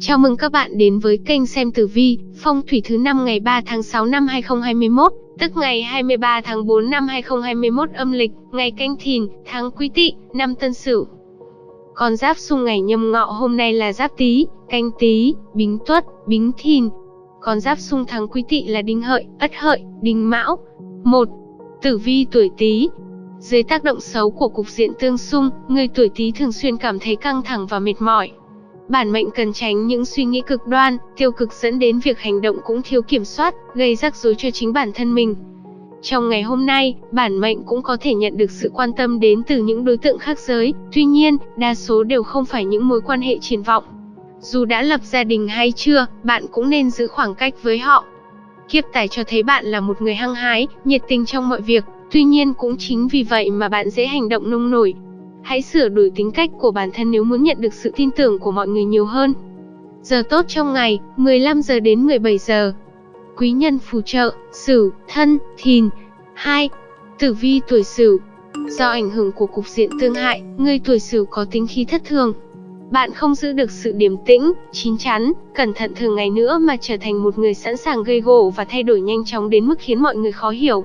Chào mừng các bạn đến với kênh xem tử vi, phong thủy thứ năm ngày 3 tháng 6 năm 2021, tức ngày 23 tháng 4 năm 2021 âm lịch, ngày canh thìn, tháng quý tỵ, năm tân sửu. Con giáp xung ngày nhâm ngọ hôm nay là giáp tý, canh tý, bính tuất, bính thìn. Con giáp xung tháng quý tỵ là đinh hợi, ất hợi, đinh mão. 1. Tử vi tuổi tý, dưới tác động xấu của cục diện tương xung, người tuổi Tý thường xuyên cảm thấy căng thẳng và mệt mỏi. Bản mệnh cần tránh những suy nghĩ cực đoan, tiêu cực dẫn đến việc hành động cũng thiếu kiểm soát, gây rắc rối cho chính bản thân mình. Trong ngày hôm nay, bản mệnh cũng có thể nhận được sự quan tâm đến từ những đối tượng khác giới, tuy nhiên, đa số đều không phải những mối quan hệ triển vọng. Dù đã lập gia đình hay chưa, bạn cũng nên giữ khoảng cách với họ. Kiếp tài cho thấy bạn là một người hăng hái, nhiệt tình trong mọi việc, Tuy nhiên cũng chính vì vậy mà bạn dễ hành động nông nổi. Hãy sửa đổi tính cách của bản thân nếu muốn nhận được sự tin tưởng của mọi người nhiều hơn. Giờ tốt trong ngày, 15 giờ đến 17 giờ. Quý nhân phù trợ, Sửu, Thân, Thìn. 2. Tử vi tuổi Sửu. Do ảnh hưởng của cục diện tương hại, người tuổi Sửu có tính khí thất thường. Bạn không giữ được sự điềm tĩnh, chín chắn, cẩn thận thường ngày nữa mà trở thành một người sẵn sàng gây gổ và thay đổi nhanh chóng đến mức khiến mọi người khó hiểu.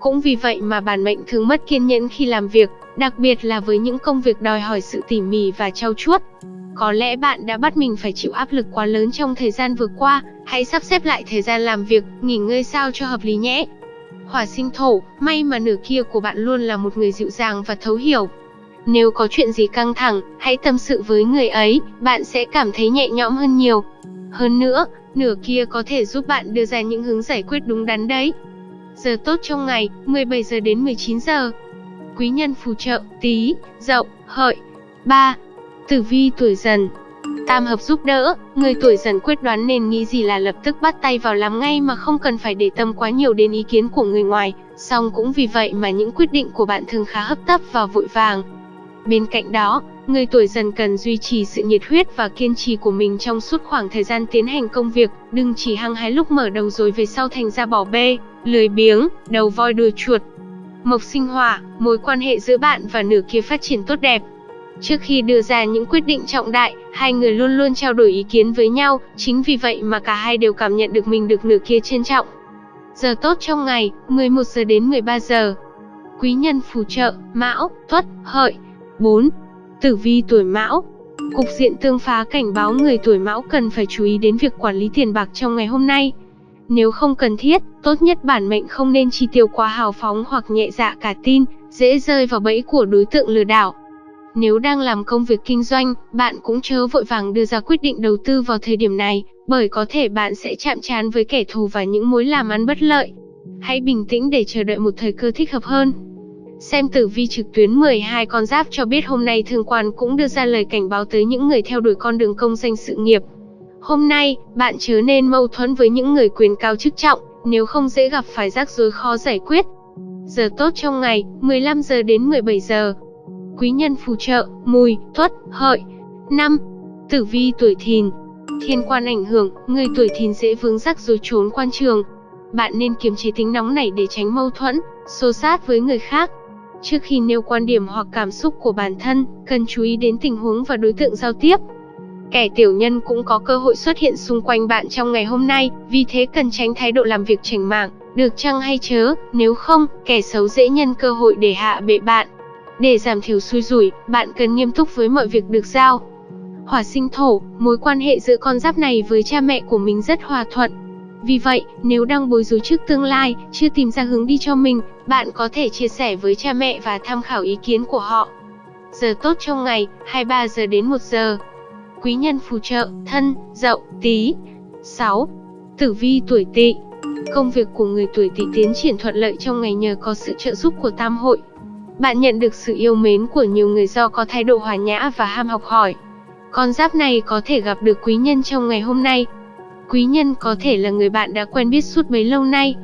Cũng vì vậy mà bản mệnh thường mất kiên nhẫn khi làm việc, đặc biệt là với những công việc đòi hỏi sự tỉ mỉ và trau chuốt. Có lẽ bạn đã bắt mình phải chịu áp lực quá lớn trong thời gian vừa qua, hãy sắp xếp lại thời gian làm việc, nghỉ ngơi sao cho hợp lý nhé. Hỏa sinh thổ, may mà nửa kia của bạn luôn là một người dịu dàng và thấu hiểu. Nếu có chuyện gì căng thẳng, hãy tâm sự với người ấy, bạn sẽ cảm thấy nhẹ nhõm hơn nhiều. Hơn nữa, nửa kia có thể giúp bạn đưa ra những hướng giải quyết đúng đắn đấy. Giờ tốt trong ngày, 17 giờ đến 19 giờ. Quý nhân phù trợ, tí, dậu, hợi. 3. Tử vi tuổi dần Tam hợp giúp đỡ, người tuổi dần quyết đoán nên nghĩ gì là lập tức bắt tay vào làm ngay mà không cần phải để tâm quá nhiều đến ý kiến của người ngoài, song cũng vì vậy mà những quyết định của bạn thường khá hấp tấp và vội vàng. Bên cạnh đó, người tuổi dần cần duy trì sự nhiệt huyết và kiên trì của mình trong suốt khoảng thời gian tiến hành công việc, đừng chỉ hăng hái lúc mở đầu rồi về sau thành ra bỏ bê, lười biếng, đầu voi đuôi chuột. Mộc sinh hỏa, mối quan hệ giữa bạn và nửa kia phát triển tốt đẹp. Trước khi đưa ra những quyết định trọng đại, hai người luôn luôn trao đổi ý kiến với nhau, chính vì vậy mà cả hai đều cảm nhận được mình được nửa kia trân trọng. Giờ tốt trong ngày, 11 giờ đến 13 giờ. Quý nhân phù trợ, Mão, Tuất, Hợi. 4. Tử vi tuổi Mão. Cục diện tương phá cảnh báo người tuổi Mão cần phải chú ý đến việc quản lý tiền bạc trong ngày hôm nay. Nếu không cần thiết, tốt nhất bản mệnh không nên chi tiêu quá hào phóng hoặc nhẹ dạ cả tin, dễ rơi vào bẫy của đối tượng lừa đảo. Nếu đang làm công việc kinh doanh, bạn cũng chớ vội vàng đưa ra quyết định đầu tư vào thời điểm này, bởi có thể bạn sẽ chạm trán với kẻ thù và những mối làm ăn bất lợi. Hãy bình tĩnh để chờ đợi một thời cơ thích hợp hơn. Xem tử vi trực tuyến 12 con giáp cho biết hôm nay thương quan cũng đưa ra lời cảnh báo tới những người theo đuổi con đường công danh sự nghiệp. Hôm nay, bạn chứ nên mâu thuẫn với những người quyền cao chức trọng, nếu không dễ gặp phải rắc rối khó giải quyết. Giờ tốt trong ngày, 15 giờ đến 17 giờ. Quý nhân phù trợ, mùi, tuất, hợi. 5. Tử vi tuổi thìn. Thiên quan ảnh hưởng, người tuổi thìn dễ vướng rắc rối trốn quan trường. Bạn nên kiềm chế tính nóng nảy để tránh mâu thuẫn, xô sát với người khác. Trước khi nêu quan điểm hoặc cảm xúc của bản thân, cần chú ý đến tình huống và đối tượng giao tiếp. Kẻ tiểu nhân cũng có cơ hội xuất hiện xung quanh bạn trong ngày hôm nay, vì thế cần tránh thái độ làm việc chảnh mảng, được chăng hay chớ, nếu không, kẻ xấu dễ nhân cơ hội để hạ bệ bạn. Để giảm thiểu xui rủi, bạn cần nghiêm túc với mọi việc được giao. Hỏa sinh thổ, mối quan hệ giữa con giáp này với cha mẹ của mình rất hòa thuận. Vì vậy, nếu đang bối rối trước tương lai, chưa tìm ra hướng đi cho mình, bạn có thể chia sẻ với cha mẹ và tham khảo ý kiến của họ. Giờ tốt trong ngày, 23 giờ đến 1 giờ quý nhân phù trợ, thân, dậu, tí. 6. Tử vi tuổi tỵ Công việc của người tuổi tỵ tiến triển thuận lợi trong ngày nhờ có sự trợ giúp của tam hội. Bạn nhận được sự yêu mến của nhiều người do có thái độ hòa nhã và ham học hỏi. Con giáp này có thể gặp được quý nhân trong ngày hôm nay. Quý nhân có thể là người bạn đã quen biết suốt bấy lâu nay.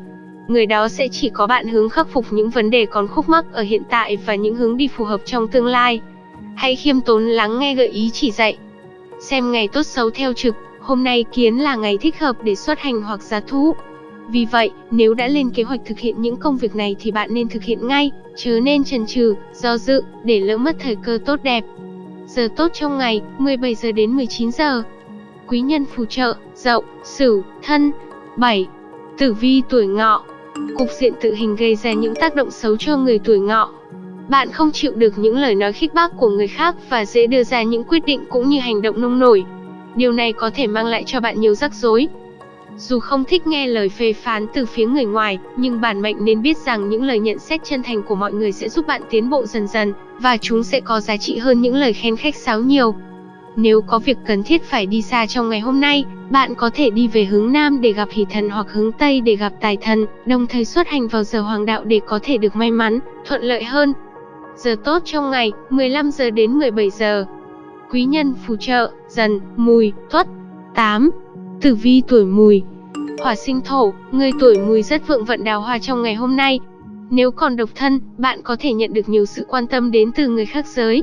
Người đó sẽ chỉ có bạn hướng khắc phục những vấn đề còn khúc mắc ở hiện tại và những hướng đi phù hợp trong tương lai. Hãy khiêm tốn lắng nghe gợi ý chỉ dạy, Xem ngày tốt xấu theo trực, hôm nay kiến là ngày thích hợp để xuất hành hoặc giá thú. Vì vậy, nếu đã lên kế hoạch thực hiện những công việc này thì bạn nên thực hiện ngay, chứ nên chần chừ, do dự, để lỡ mất thời cơ tốt đẹp. Giờ tốt trong ngày, 17 giờ đến 19 giờ. Quý nhân phù trợ, Dậu, Sửu, Thân. 7. Tử vi tuổi Ngọ. Cục diện tự hình gây ra những tác động xấu cho người tuổi Ngọ. Bạn không chịu được những lời nói khích bác của người khác và dễ đưa ra những quyết định cũng như hành động nông nổi. Điều này có thể mang lại cho bạn nhiều rắc rối. Dù không thích nghe lời phê phán từ phía người ngoài, nhưng bản mệnh nên biết rằng những lời nhận xét chân thành của mọi người sẽ giúp bạn tiến bộ dần dần, và chúng sẽ có giá trị hơn những lời khen khách sáo nhiều. Nếu có việc cần thiết phải đi xa trong ngày hôm nay, bạn có thể đi về hướng Nam để gặp hỷ thần hoặc hướng Tây để gặp tài thần, đồng thời xuất hành vào giờ hoàng đạo để có thể được may mắn, thuận lợi hơn. Giờ tốt trong ngày, 15 giờ đến 17 giờ. Quý nhân phù trợ, dần, mùi, tuất. 8. Tử vi tuổi mùi Hỏa sinh thổ, người tuổi mùi rất vượng vận đào hoa trong ngày hôm nay. Nếu còn độc thân, bạn có thể nhận được nhiều sự quan tâm đến từ người khác giới.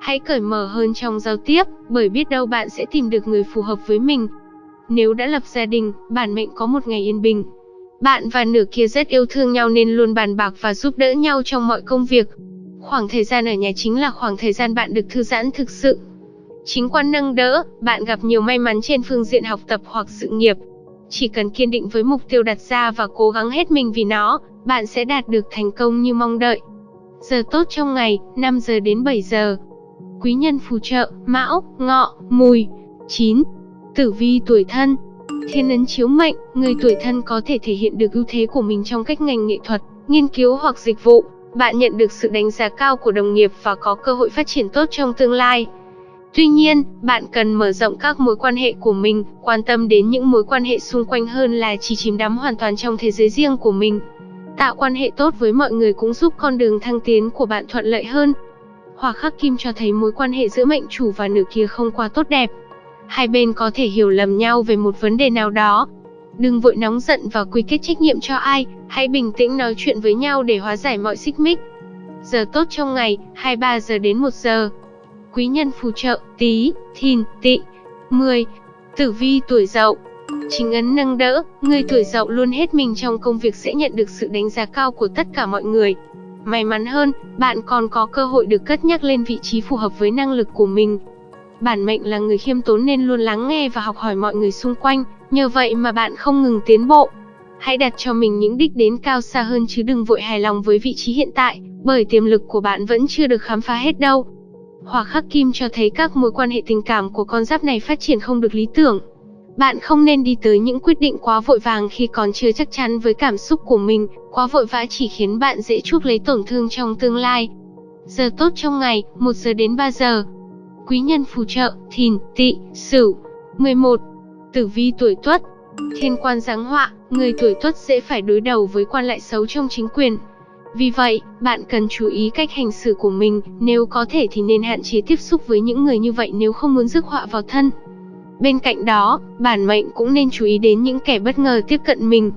Hãy cởi mở hơn trong giao tiếp, bởi biết đâu bạn sẽ tìm được người phù hợp với mình. Nếu đã lập gia đình, bản mệnh có một ngày yên bình. Bạn và nửa kia rất yêu thương nhau nên luôn bàn bạc và giúp đỡ nhau trong mọi công việc. Khoảng thời gian ở nhà chính là khoảng thời gian bạn được thư giãn thực sự. Chính quan nâng đỡ, bạn gặp nhiều may mắn trên phương diện học tập hoặc sự nghiệp. Chỉ cần kiên định với mục tiêu đặt ra và cố gắng hết mình vì nó, bạn sẽ đạt được thành công như mong đợi. Giờ tốt trong ngày, 5 giờ đến 7 giờ. Quý nhân phù trợ, Mão, Ngọ, Mùi. 9. Tử vi tuổi thân. Thiên ấn chiếu mệnh, người tuổi thân có thể thể hiện được ưu thế của mình trong cách ngành nghệ thuật, nghiên cứu hoặc dịch vụ. Bạn nhận được sự đánh giá cao của đồng nghiệp và có cơ hội phát triển tốt trong tương lai. Tuy nhiên, bạn cần mở rộng các mối quan hệ của mình, quan tâm đến những mối quan hệ xung quanh hơn là chỉ chìm đắm hoàn toàn trong thế giới riêng của mình. Tạo quan hệ tốt với mọi người cũng giúp con đường thăng tiến của bạn thuận lợi hơn. Hỏa khắc kim cho thấy mối quan hệ giữa mệnh chủ và nữ kia không quá tốt đẹp. Hai bên có thể hiểu lầm nhau về một vấn đề nào đó. Đừng vội nóng giận và quy kết trách nhiệm cho ai, hãy bình tĩnh nói chuyện với nhau để hóa giải mọi xích mích. Giờ tốt trong ngày, 23 giờ đến 1 giờ quý nhân phù trợ, tí, thìn, Tị, 10. Tử vi tuổi dậu Chính ấn nâng đỡ, người tuổi dậu luôn hết mình trong công việc sẽ nhận được sự đánh giá cao của tất cả mọi người. May mắn hơn, bạn còn có cơ hội được cất nhắc lên vị trí phù hợp với năng lực của mình. Bản mệnh là người khiêm tốn nên luôn lắng nghe và học hỏi mọi người xung quanh, nhờ vậy mà bạn không ngừng tiến bộ. Hãy đặt cho mình những đích đến cao xa hơn chứ đừng vội hài lòng với vị trí hiện tại, bởi tiềm lực của bạn vẫn chưa được khám phá hết đâu. Hỏa khắc kim cho thấy các mối quan hệ tình cảm của con giáp này phát triển không được lý tưởng. Bạn không nên đi tới những quyết định quá vội vàng khi còn chưa chắc chắn với cảm xúc của mình, quá vội vã chỉ khiến bạn dễ chuốc lấy tổn thương trong tương lai. Giờ tốt trong ngày, 1 giờ đến 3 giờ. Quý nhân phù trợ, thìn, tỵ, sửu. 11. Tử vi tuổi tuất Thiên quan giáng họa, người tuổi tuất dễ phải đối đầu với quan lại xấu trong chính quyền, vì vậy, bạn cần chú ý cách hành xử của mình, nếu có thể thì nên hạn chế tiếp xúc với những người như vậy nếu không muốn rước họa vào thân. Bên cạnh đó, bản mệnh cũng nên chú ý đến những kẻ bất ngờ tiếp cận mình.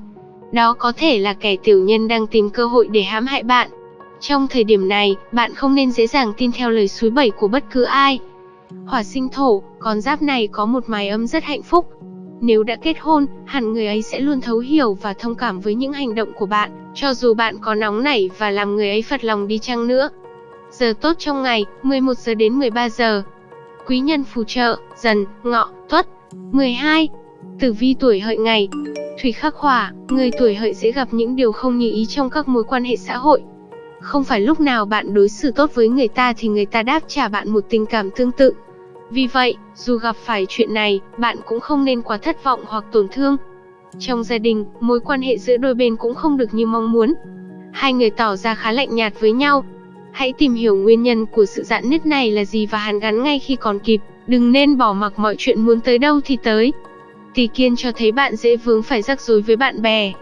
Đó có thể là kẻ tiểu nhân đang tìm cơ hội để hãm hại bạn. Trong thời điểm này, bạn không nên dễ dàng tin theo lời suối bẩy của bất cứ ai. Hỏa sinh thổ, con giáp này có một mái ấm rất hạnh phúc, nếu đã kết hôn, hẳn người ấy sẽ luôn thấu hiểu và thông cảm với những hành động của bạn, cho dù bạn có nóng nảy và làm người ấy phật lòng đi chăng nữa. Giờ tốt trong ngày, 11 giờ đến 13 giờ. Quý nhân phù trợ, dần, ngọ, tuất. 12. Tử vi tuổi hợi ngày. Thủy khắc hỏa, người tuổi hợi sẽ gặp những điều không như ý trong các mối quan hệ xã hội. Không phải lúc nào bạn đối xử tốt với người ta thì người ta đáp trả bạn một tình cảm tương tự. Vì vậy, dù gặp phải chuyện này, bạn cũng không nên quá thất vọng hoặc tổn thương. Trong gia đình, mối quan hệ giữa đôi bên cũng không được như mong muốn. Hai người tỏ ra khá lạnh nhạt với nhau. Hãy tìm hiểu nguyên nhân của sự dạn nứt này là gì và hàn gắn ngay khi còn kịp, đừng nên bỏ mặc mọi chuyện muốn tới đâu thì tới. Tỷ kiên cho thấy bạn dễ vướng phải rắc rối với bạn bè.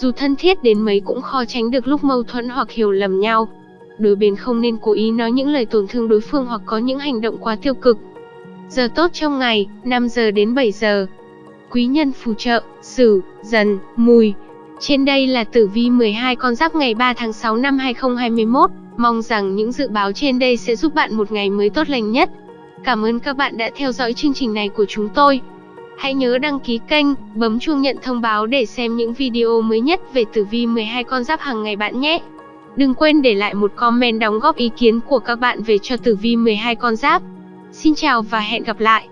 Dù thân thiết đến mấy cũng khó tránh được lúc mâu thuẫn hoặc hiểu lầm nhau. Đôi bên không nên cố ý nói những lời tổn thương đối phương hoặc có những hành động quá tiêu cực. Giờ tốt trong ngày, 5 giờ đến 7 giờ. Quý nhân phù trợ, Sửu, Dần, Mùi. Trên đây là tử vi 12 con giáp ngày 3 tháng 6 năm 2021. Mong rằng những dự báo trên đây sẽ giúp bạn một ngày mới tốt lành nhất. Cảm ơn các bạn đã theo dõi chương trình này của chúng tôi. Hãy nhớ đăng ký kênh, bấm chuông nhận thông báo để xem những video mới nhất về tử vi 12 con giáp hàng ngày bạn nhé. Đừng quên để lại một comment đóng góp ý kiến của các bạn về cho tử vi 12 con giáp. Xin chào và hẹn gặp lại!